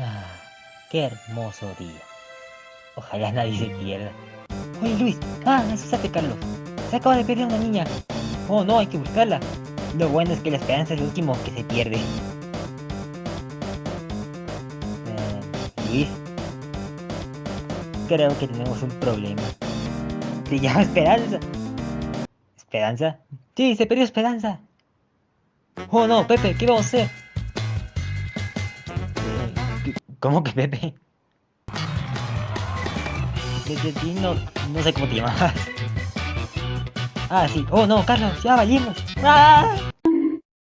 Ah, qué hermoso día. Ojalá nadie se pierda. Oye Luis, ah, asustaste Carlos. Se acaba de perder una niña. Oh no, hay que buscarla. Lo bueno es que la esperanza es lo último que se pierde. Eh, Luis, creo que tenemos un problema. Se llama Esperanza. ¿Esperanza? Sí, se perdió Esperanza. Oh no, Pepe, ¿qué vamos a hacer? ¿Cómo que Pepe? De, de ti no, no sé cómo te llamas. Ah, sí. Oh no, Carlos, ya valimos. ¡Ah!